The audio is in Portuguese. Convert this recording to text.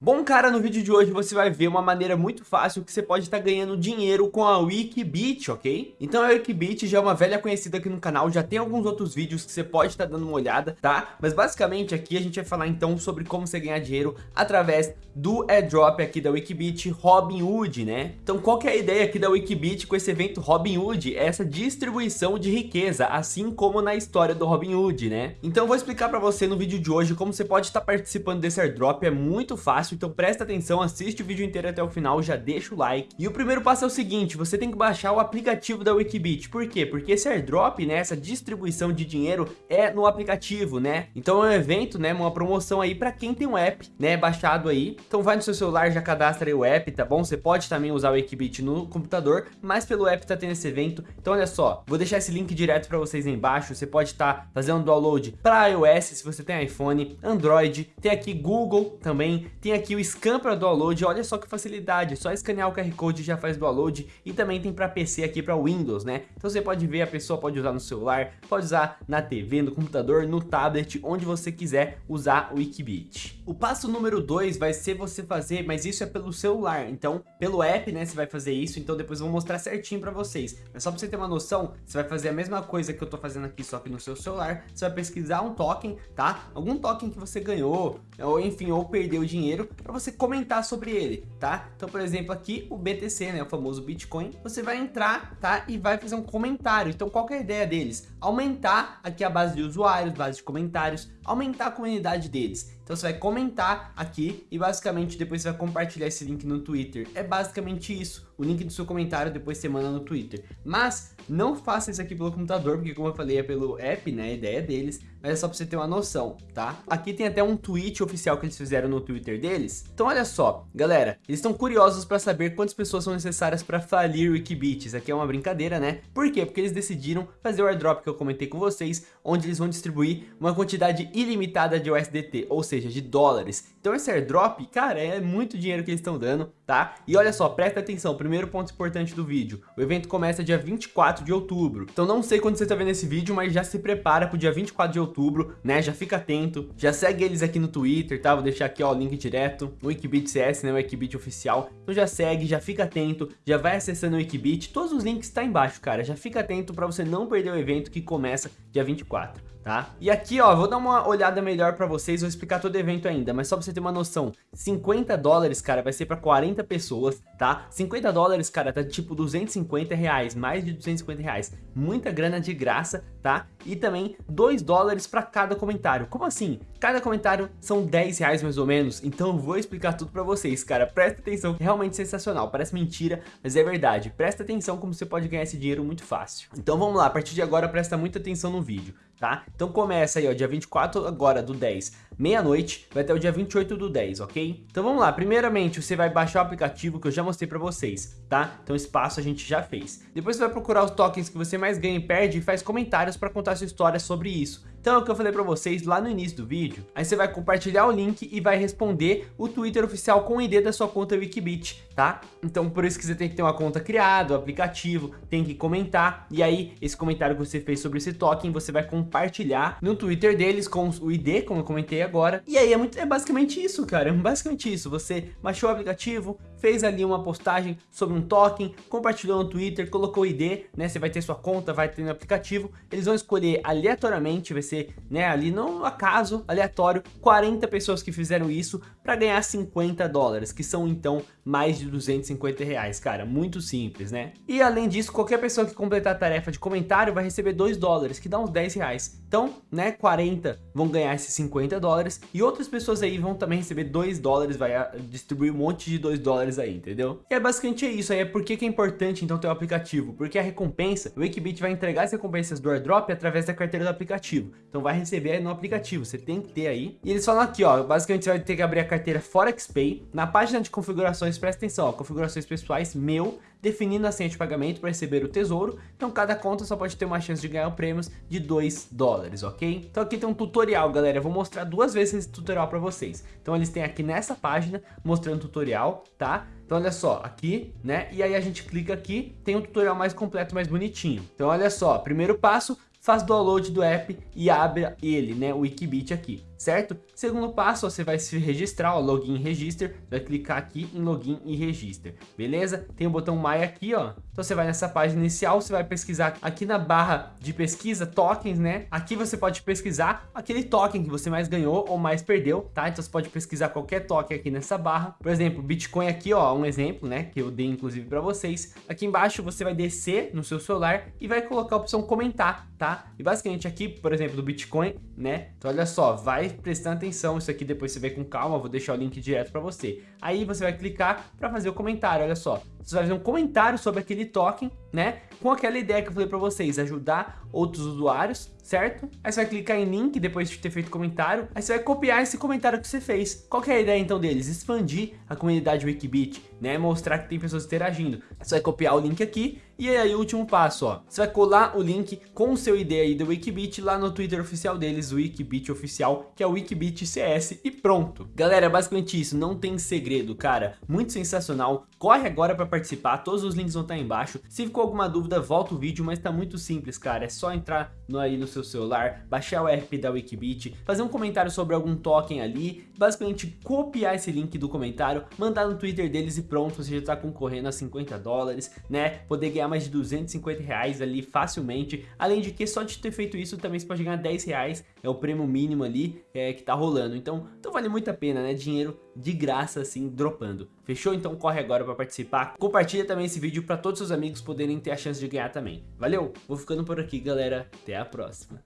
Bom, cara, no vídeo de hoje você vai ver uma maneira muito fácil que você pode estar ganhando dinheiro com a Wikibit, ok? Então a Wikibit já é uma velha conhecida aqui no canal, já tem alguns outros vídeos que você pode estar dando uma olhada, tá? Mas basicamente aqui a gente vai falar então sobre como você ganhar dinheiro através do airdrop aqui da Wikibit Robinhood, né? Então qual que é a ideia aqui da Wikibit com esse evento Robinhood? É essa distribuição de riqueza, assim como na história do Robinhood, né? Então eu vou explicar pra você no vídeo de hoje como você pode estar participando desse airdrop, é muito fácil fácil, então presta atenção, assiste o vídeo inteiro até o final, já deixa o like. E o primeiro passo é o seguinte, você tem que baixar o aplicativo da Wikibit. Por quê? Porque esse airdrop, né, essa distribuição de dinheiro é no aplicativo, né? Então é um evento, né, uma promoção aí para quem tem um app, né, baixado aí. Então vai no seu celular, já cadastra aí o app, tá bom? Você pode também usar o Wikibit no computador, mas pelo app tá tendo esse evento. Então olha só, vou deixar esse link direto para vocês aí embaixo. Você pode estar tá fazendo download para iOS, se você tem iPhone, Android, tem aqui Google também, tem aqui o scan para download, olha só que facilidade, só escanear o QR Code já faz download e também tem para PC aqui para Windows, né? Então você pode ver, a pessoa pode usar no celular, pode usar na TV, no computador, no tablet, onde você quiser usar o Wikibit. O passo número 2 vai ser você fazer, mas isso é pelo celular, então pelo app, né, você vai fazer isso, então depois eu vou mostrar certinho para vocês. Mas só para você ter uma noção, você vai fazer a mesma coisa que eu tô fazendo aqui, só que no seu celular, você vai pesquisar um token, tá? Algum token que você ganhou, ou enfim, ou perdeu dinheiro, para você comentar sobre ele, tá? Então, por exemplo, aqui o BTC, né, o famoso Bitcoin, você vai entrar, tá? E vai fazer um comentário. Então, qual é a ideia deles? Aumentar aqui a base de usuários, base de comentários, aumentar a comunidade deles. Então você vai comentar aqui e basicamente depois você vai compartilhar esse link no Twitter. É basicamente isso. O link do seu comentário depois você manda no Twitter. Mas não faça isso aqui pelo computador, porque como eu falei é pelo app, né? A ideia deles. Mas é só pra você ter uma noção, tá? Aqui tem até um tweet oficial que eles fizeram no Twitter deles. Então olha só, galera, eles estão curiosos para saber quantas pessoas são necessárias para falir o Wikibit. Isso aqui é uma brincadeira, né? Por quê? Porque eles decidiram fazer o airdrop que eu comentei com vocês, onde eles vão distribuir uma quantidade ilimitada de USDT, ou seja, de dólares. Então esse airdrop, cara, é muito dinheiro que eles estão dando, tá? E olha só, presta atenção, primeiro ponto importante do vídeo. O evento começa dia 24 de outubro. Então não sei quando você está vendo esse vídeo, mas já se prepara pro dia 24 de outubro, né? Já fica atento, já segue eles aqui no Twitter, tá? Vou deixar aqui, ó, o link direto, o Wikibit CS, né? O Wikibit oficial. Então já segue, já fica atento, já vai acessando o Wikibit. Todos os links estão tá embaixo, cara. Já fica atento para você não perder o evento que começa dia 24 tá? E aqui, ó, vou dar uma olhada melhor pra vocês, vou explicar todo o evento ainda, mas só pra você ter uma noção, 50 dólares, cara, vai ser pra 40 pessoas, tá? 50 dólares, cara, tá tipo 250 reais, mais de 250 reais, muita grana de graça, tá? E também 2 dólares pra cada comentário. Como assim? Cada comentário são 10 reais mais ou menos, então eu vou explicar tudo pra vocês, cara, presta atenção, realmente sensacional, parece mentira, mas é verdade, presta atenção como você pode ganhar esse dinheiro muito fácil. Então vamos lá, a partir de agora presta muita atenção no vídeo tá? Então começa aí, ó, dia 24 agora do 10, meia-noite, vai até o dia 28 do 10, ok? Então vamos lá, primeiramente você vai baixar o aplicativo que eu já mostrei pra vocês, tá? Então espaço a gente já fez. Depois você vai procurar os tokens que você mais ganha e perde e faz comentários pra contar sua história sobre isso. Então é o que eu falei pra vocês lá no início do vídeo. Aí você vai compartilhar o link e vai responder o Twitter oficial com o ID da sua conta Wikibit, tá? Então por isso que você tem que ter uma conta criada, o aplicativo, tem que comentar. E aí esse comentário que você fez sobre esse token, você vai compartilhar no Twitter deles com o ID, como eu comentei agora. E aí é, muito, é basicamente isso, cara. É basicamente isso. Você baixou o aplicativo, fez ali uma postagem sobre um token, compartilhou no Twitter, colocou o ID, né? Você vai ter sua conta, vai ter no aplicativo. Eles vão escolher aleatoriamente, vai ser né, ali no acaso, aleatório, 40 pessoas que fizeram isso para ganhar 50 dólares, que são então mais de 250 reais, cara, muito simples, né? E além disso, qualquer pessoa que completar a tarefa de comentário vai receber 2 dólares, que dá uns 10 reais. Então, né, 40 vão ganhar esses 50 dólares e outras pessoas aí vão também receber 2 dólares, vai ah, distribuir um monte de 2 dólares aí, entendeu? E é basicamente isso aí, é porque que é importante então ter o um aplicativo, porque a recompensa, o Wikibit vai entregar as recompensas do airdrop através da carteira do aplicativo. Então vai receber no aplicativo, você tem que ter aí. E eles falam aqui, ó, basicamente você vai ter que abrir a carteira ForexPay. Na página de configurações, presta atenção, ó, configurações pessoais, meu, definindo a senha de pagamento para receber o tesouro. Então cada conta só pode ter uma chance de ganhar prêmios de 2 dólares, ok? Então aqui tem um tutorial, galera. Eu vou mostrar duas vezes esse tutorial para vocês. Então eles têm aqui nessa página mostrando o tutorial, tá? Então olha só, aqui, né? E aí a gente clica aqui, tem um tutorial mais completo, mais bonitinho. Então olha só, primeiro passo, faz download do app e abre ele, né, o Wikibit aqui. Certo? Segundo passo, você vai se registrar, ó, login e register, vai clicar aqui em login e register, beleza? Tem o botão My aqui, ó, então você vai nessa página inicial, você vai pesquisar aqui na barra de pesquisa tokens, né? Aqui você pode pesquisar aquele token que você mais ganhou ou mais perdeu, tá? Então você pode pesquisar qualquer token aqui nessa barra, por exemplo, Bitcoin aqui, ó, um exemplo, né, que eu dei inclusive para vocês. Aqui embaixo você vai descer no seu celular e vai colocar a opção comentar, tá? E basicamente aqui, por exemplo, do Bitcoin, né? Então olha só, vai prestando atenção, isso aqui depois você vê com calma, vou deixar o link direto para você. Aí você vai clicar para fazer o comentário, olha só. Vai fazer um comentário sobre aquele token, né? Com aquela ideia que eu falei para vocês, ajudar outros usuários, certo? Aí você vai clicar em link depois de ter feito comentário, aí você vai copiar esse comentário que você fez. Qual que é a ideia então deles? Expandir a comunidade Wikibit, né? Mostrar que tem pessoas interagindo. Você vai copiar o link aqui e aí o último passo, ó. Você vai colar o link com o seu ID aí do Wikibit lá no Twitter oficial deles, o Wikibit oficial, que é o Wikibit CS e pronto. Galera, é basicamente isso, não tem segredo, cara. Muito sensacional. Corre agora para participar, todos os links vão estar embaixo. Se ficou alguma dúvida, volta o vídeo, mas tá muito simples, cara. É só entrar no, aí no seu celular, baixar o RP da Wikibit, fazer um comentário sobre algum token ali, basicamente copiar esse link do comentário, mandar no Twitter deles e pronto, você já tá concorrendo a 50 dólares, né? Poder ganhar mais de 250 reais ali facilmente. Além de que só de ter feito isso também você pode ganhar 10 reais, é o prêmio mínimo ali é, que tá rolando. Então, então vale muito a pena, né? Dinheiro de graça assim, dropando. Fechou? Então corre agora para participar. Compartilha também esse vídeo para todos os seus amigos poderem ter a chance de ganhar também. Valeu? Vou ficando por aqui, galera. Até a próxima.